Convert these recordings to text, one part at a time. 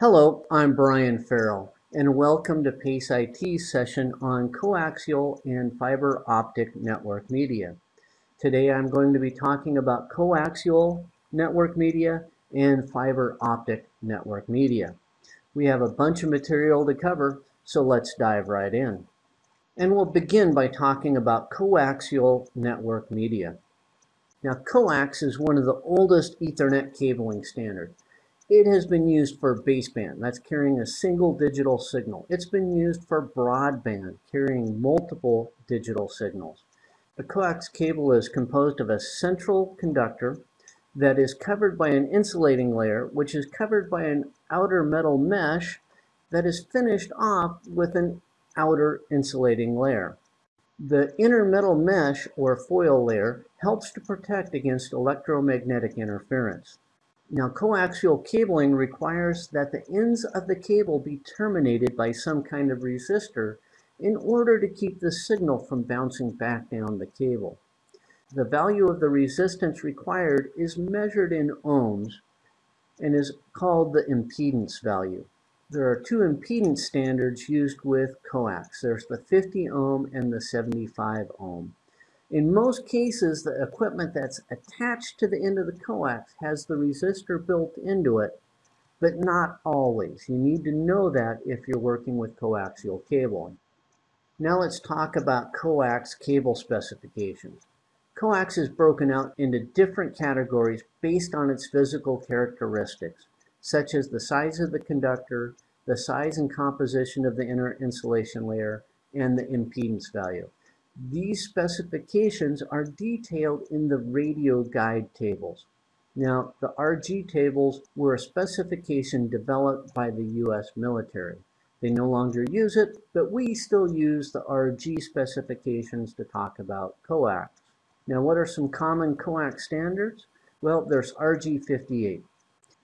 Hello, I'm Brian Ferrill, and welcome to PACE IT's session on coaxial and fiber optic network media. Today I'm going to be talking about coaxial network media and fiber optic network media. We have a bunch of material to cover, so let's dive right in. And we'll begin by talking about coaxial network media. Now, coax is one of the oldest Ethernet cabling standards. It has been used for baseband, that's carrying a single digital signal. It's been used for broadband, carrying multiple digital signals. A coax cable is composed of a central conductor that is covered by an insulating layer, which is covered by an outer metal mesh that is finished off with an outer insulating layer. The inner metal mesh or foil layer helps to protect against electromagnetic interference. Now, coaxial cabling requires that the ends of the cable be terminated by some kind of resistor in order to keep the signal from bouncing back down the cable. The value of the resistance required is measured in ohms and is called the impedance value. There are two impedance standards used with coax. There's the 50 ohm and the 75 ohm. In most cases, the equipment that's attached to the end of the coax has the resistor built into it, but not always. You need to know that if you're working with coaxial cabling. Now let's talk about coax cable specifications. Coax is broken out into different categories based on its physical characteristics, such as the size of the conductor, the size and composition of the inner insulation layer, and the impedance value. These specifications are detailed in the radio guide tables. Now, the RG tables were a specification developed by the U.S. military. They no longer use it, but we still use the RG specifications to talk about coax. Now, what are some common coax standards? Well, there's RG58.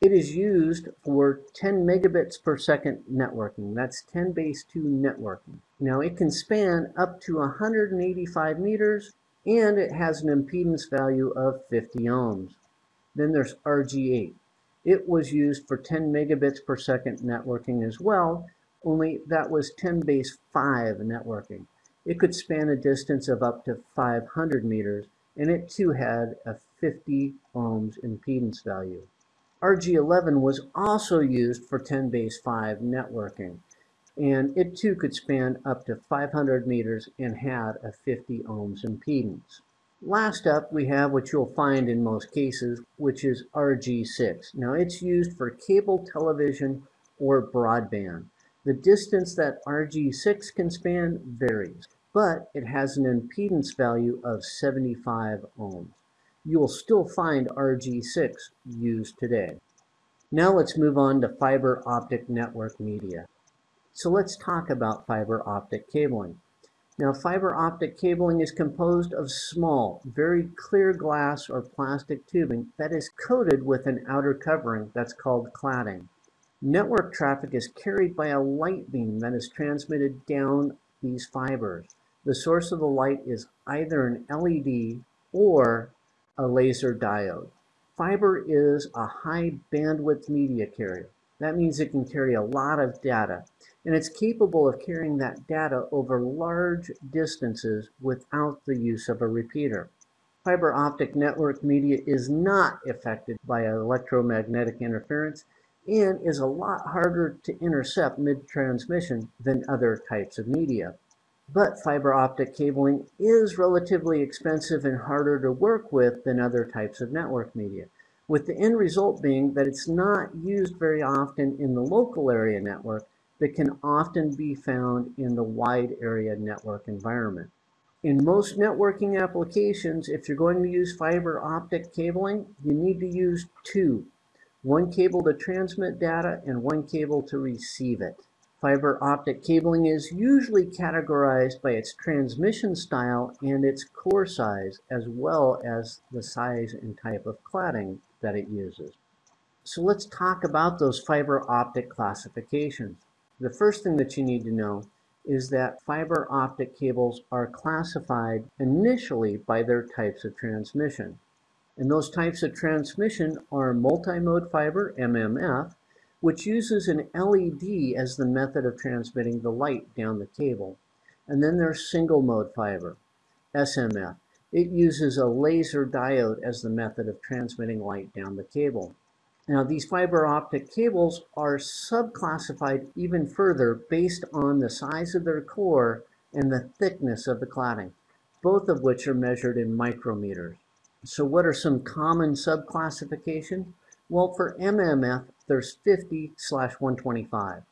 It is used for 10 megabits per second networking. That's 10 base 2 networking. Now it can span up to 185 meters and it has an impedance value of 50 ohms. Then there's RG8. It was used for 10 megabits per second networking as well, only that was 10 base 5 networking. It could span a distance of up to 500 meters and it too had a 50 ohms impedance value. RG11 was also used for 10 base 5 networking, and it too could span up to 500 meters and had a 50 ohms impedance. Last up, we have what you'll find in most cases, which is RG6. Now, it's used for cable television or broadband. The distance that RG6 can span varies, but it has an impedance value of 75 ohms you will still find RG6 used today. Now let's move on to fiber optic network media. So let's talk about fiber optic cabling. Now fiber optic cabling is composed of small, very clear glass or plastic tubing that is coated with an outer covering that's called cladding. Network traffic is carried by a light beam that is transmitted down these fibers. The source of the light is either an LED or a laser diode. Fiber is a high bandwidth media carrier. That means it can carry a lot of data, and it's capable of carrying that data over large distances without the use of a repeater. Fiber optic network media is not affected by electromagnetic interference and is a lot harder to intercept mid-transmission than other types of media. But fiber optic cabling is relatively expensive and harder to work with than other types of network media, with the end result being that it's not used very often in the local area network, but can often be found in the wide area network environment. In most networking applications, if you're going to use fiber optic cabling, you need to use two. One cable to transmit data and one cable to receive it. Fiber optic cabling is usually categorized by its transmission style and its core size, as well as the size and type of cladding that it uses. So let's talk about those fiber optic classifications. The first thing that you need to know is that fiber optic cables are classified initially by their types of transmission. And those types of transmission are multimode fiber, MMF, which uses an LED as the method of transmitting the light down the cable. And then there's single mode fiber, SMF. It uses a laser diode as the method of transmitting light down the cable. Now these fiber optic cables are subclassified even further based on the size of their core and the thickness of the cladding, both of which are measured in micrometers. So what are some common subclassifications? Well, for MMF, there's 50 slash 125.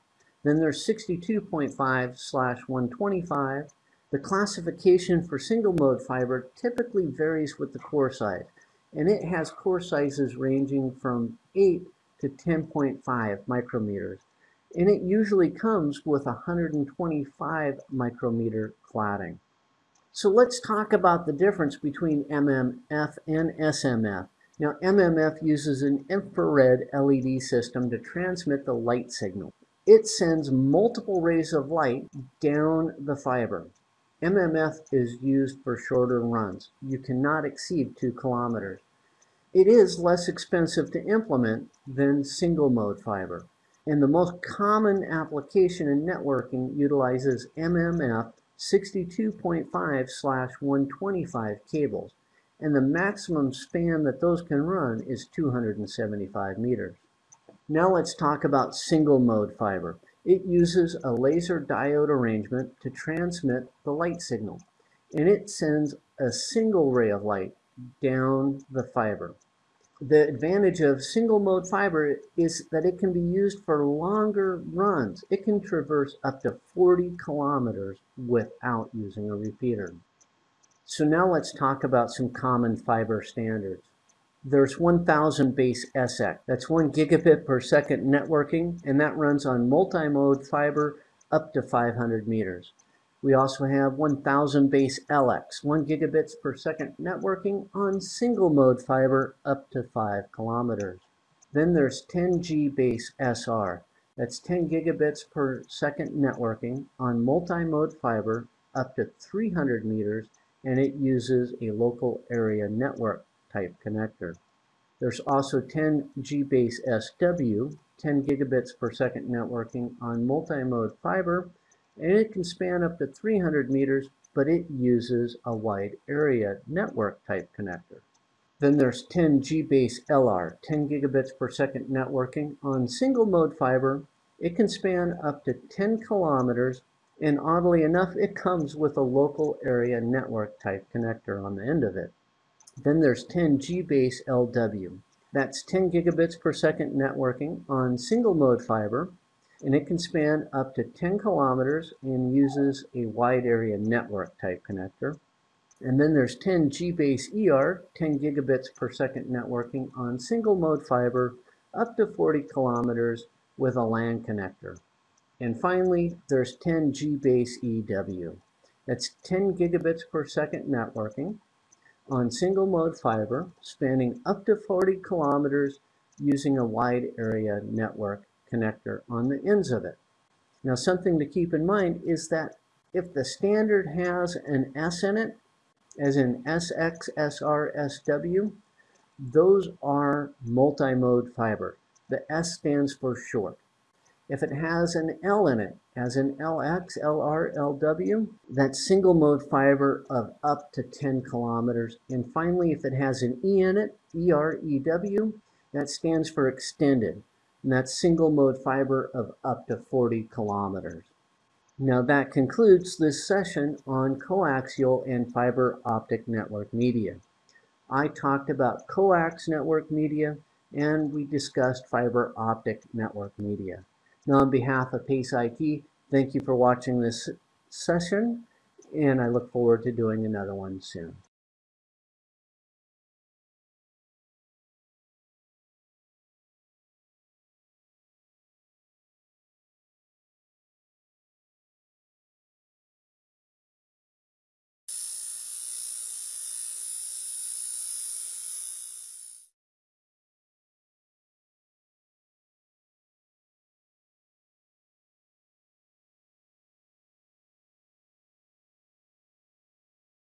Then there's 62.5 slash 125. The classification for single mode fiber typically varies with the core size, and it has core sizes ranging from 8 to 10.5 micrometers, and it usually comes with 125 micrometer cladding. So let's talk about the difference between MMF and SMF. Now MMF uses an infrared LED system to transmit the light signal. It sends multiple rays of light down the fiber. MMF is used for shorter runs. You cannot exceed two kilometers. It is less expensive to implement than single mode fiber. And the most common application in networking utilizes MMF 62.5 slash 125 cables, and the maximum span that those can run is 275 meters. Now let's talk about single mode fiber. It uses a laser diode arrangement to transmit the light signal, and it sends a single ray of light down the fiber the advantage of single mode fiber is that it can be used for longer runs. It can traverse up to 40 kilometers without using a repeater. So now let's talk about some common fiber standards. There's 1000 base SX. That's 1 gigabit per second networking, and that runs on multi-mode fiber up to 500 meters. We also have 1000 base LX, 1 gigabits per second networking on single mode fiber up to 5 kilometers. Then there's 10G base SR. That's 10 gigabits per second networking on multi-mode fiber up to 300 meters and it uses a local area network type connector. There's also 10G base SW, 10 gigabits per second networking on multi-mode fiber and it can span up to 300 meters, but it uses a wide area network type connector. Then there's 10G base LR, 10 gigabits per second networking on single mode fiber. It can span up to 10 kilometers, and oddly enough, it comes with a local area network type connector on the end of it. Then there's 10G base LW. That's 10 gigabits per second networking on single mode fiber and it can span up to 10 kilometers and uses a wide area network type connector. And then there's 10 G-base ER, 10 gigabits per second networking on single mode fiber up to 40 kilometers with a LAN connector. And finally, there's 10 G-base EW. That's 10 gigabits per second networking on single mode fiber spanning up to 40 kilometers using a wide area network connector on the ends of it. Now something to keep in mind is that if the standard has an S in it, as in SX, SR, SW, those are multi-mode fiber. The S stands for short. If it has an L in it, as in LX, LR, LW, that's single mode fiber of up to 10 kilometers. And finally, if it has an E in it, ER, EW, that stands for extended and that's single mode fiber of up to 40 kilometers. Now that concludes this session on coaxial and fiber optic network media. I talked about coax network media and we discussed fiber optic network media. Now on behalf of PACE IT, thank you for watching this session and I look forward to doing another one soon.